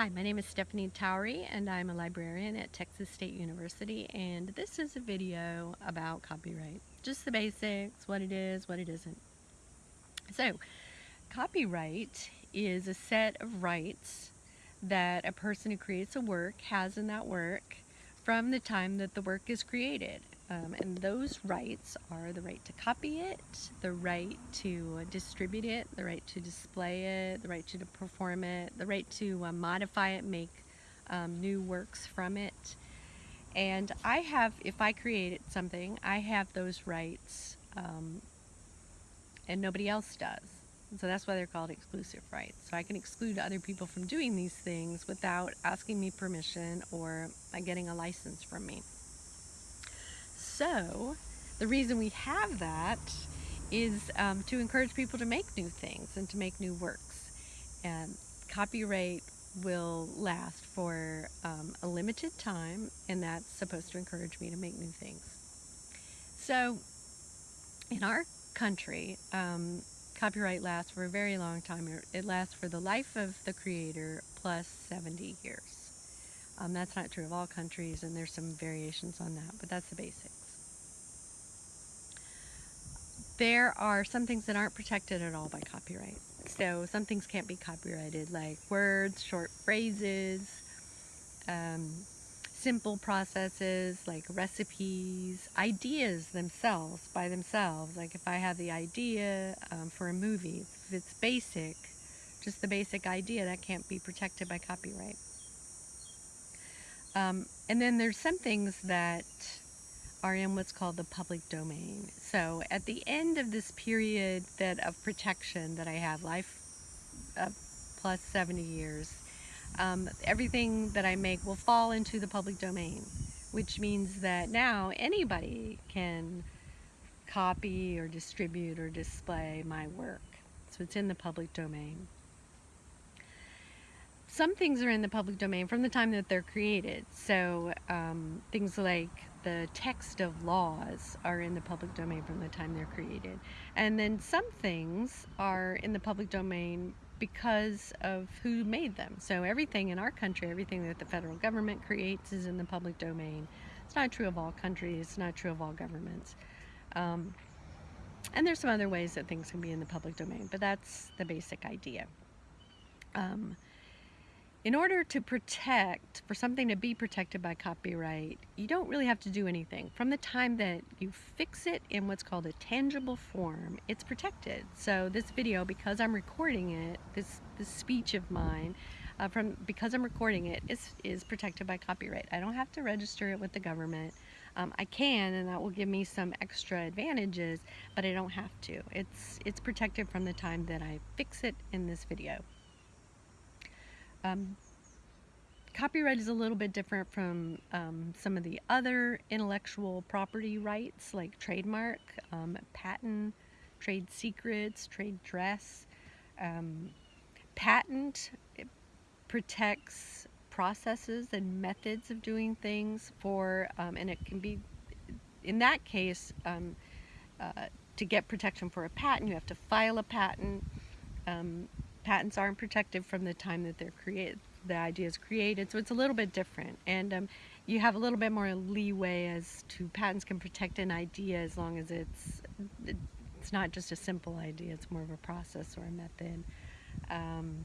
Hi, my name is Stephanie Towery and I'm a librarian at Texas State University and this is a video about copyright. Just the basics, what it is, what it isn't. So, copyright is a set of rights that a person who creates a work has in that work from the time that the work is created. Um, and those rights are the right to copy it, the right to distribute it, the right to display it, the right to perform it, the right to uh, modify it, make um, new works from it. And I have, if I created something, I have those rights um, and nobody else does. So that's why they're called exclusive rights. So I can exclude other people from doing these things without asking me permission or uh, getting a license from me. So the reason we have that is um, to encourage people to make new things and to make new works. And copyright will last for um, a limited time and that's supposed to encourage me to make new things. So in our country, um, copyright lasts for a very long time. It lasts for the life of the creator plus 70 years. Um, that's not true of all countries and there's some variations on that, but that's the basics there are some things that aren't protected at all by copyright. So some things can't be copyrighted like words, short phrases, um, simple processes like recipes, ideas themselves by themselves. Like if I have the idea um, for a movie, if it's basic, just the basic idea, that can't be protected by copyright. Um, and then there's some things that are in what's called the public domain. So at the end of this period that of protection that I have, life uh, plus 70 years, um, everything that I make will fall into the public domain, which means that now anybody can copy or distribute or display my work. So it's in the public domain. Some things are in the public domain from the time that they're created. So um, things like the text of laws are in the public domain from the time they're created. And then some things are in the public domain because of who made them. So everything in our country, everything that the federal government creates is in the public domain. It's not true of all countries, it's not true of all governments. Um, and there's some other ways that things can be in the public domain, but that's the basic idea. Um, in order to protect, for something to be protected by copyright, you don't really have to do anything. From the time that you fix it in what's called a tangible form, it's protected. So this video, because I'm recording it, this, this speech of mine, uh, from because I'm recording it, is, is protected by copyright. I don't have to register it with the government. Um, I can, and that will give me some extra advantages, but I don't have to. It's, it's protected from the time that I fix it in this video. Um, copyright is a little bit different from um, some of the other intellectual property rights like trademark, um, patent, trade secrets, trade dress. Um, patent protects processes and methods of doing things for, um, and it can be, in that case, um, uh, to get protection for a patent, you have to file a patent. Um, patents aren't protected from the time that they're created the idea is created so it's a little bit different. And um, you have a little bit more leeway as to patents can protect an idea as long as it's it's not just a simple idea it's more of a process or a method. Um,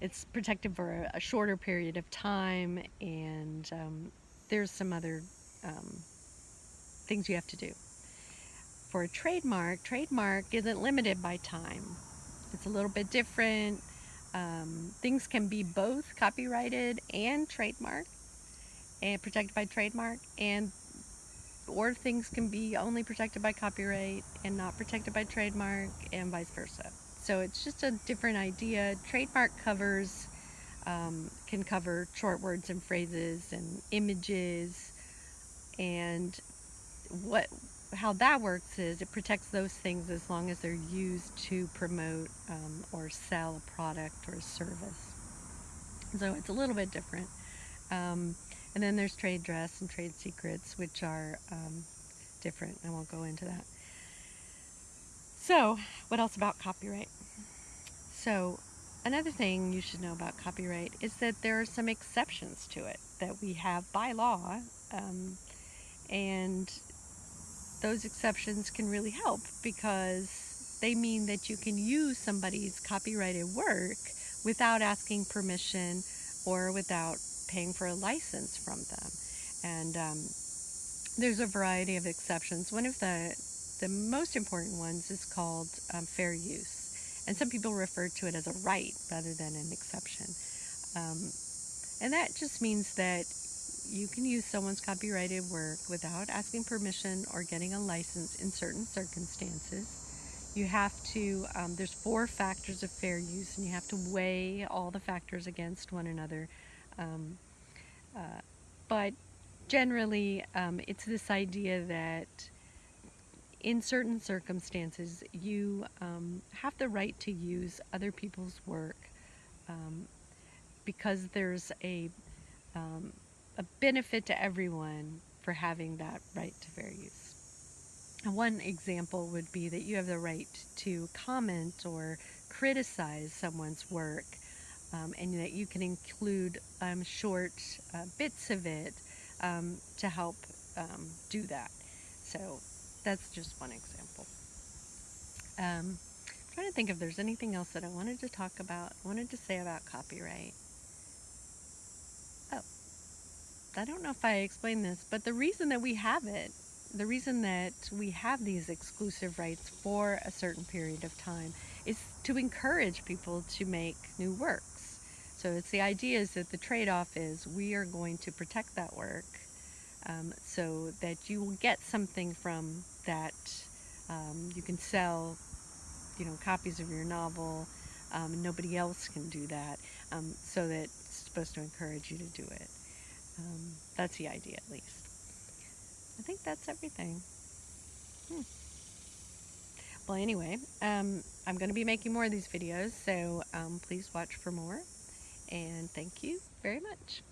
it's protected for a, shorter period of time and um, there's some other um, things you have to do. For a trademark trademark isn't limited by time it's a little bit different. Um, things can be both copyrighted and trademark and protected by trademark and or things can be only protected by copyright and not protected by trademark and vice versa. So it's just a different idea. Trademark covers um, can cover short words and phrases and images and what how that works is it protects those things as long as they're used to promote um, or sell a product or a service. So it's a little bit different. Um, and then there's trade dress and trade secrets, which are um, different. I won't go into that. So, what else about copyright? So, another thing you should know about copyright is that there are some exceptions to it that we have by law, um, and those exceptions can really help because they mean that you can use somebody's copyrighted work without asking permission or without paying for a license from them. And um, there's a variety of exceptions. One of the the most important ones is called um, fair use, and some people refer to it as a right rather than an exception. Um, and that just means that you can use someone's copyrighted work without asking permission or getting a license in certain circumstances. You have to, um, there's four factors of fair use, and you have to weigh all the factors against one another. Um, uh, but generally, um, it's this idea that in certain circumstances, you um, have the right to use other people's work um, because there's a um, a benefit to everyone for having that right to fair use. And one example would be that you have the right to comment or criticize someone's work um, and that you can include um, short uh, bits of it um, to help um, do that. So that's just one example. Um, I'm trying to think if there's anything else that I wanted to talk about, wanted to say about copyright. I don't know if I explained this, but the reason that we have it, the reason that we have these exclusive rights for a certain period of time is to encourage people to make new works. So it's the idea is that the trade-off is we are going to protect that work um, so that you will get something from that. Um, you can sell, you know, copies of your novel. Um, nobody else can do that. Um, so that it's supposed to encourage you to do it. Um, that's the idea, at least. I think that's everything. Hmm. Well, anyway, um, I'm going to be making more of these videos, so please watch for more and thank you very much.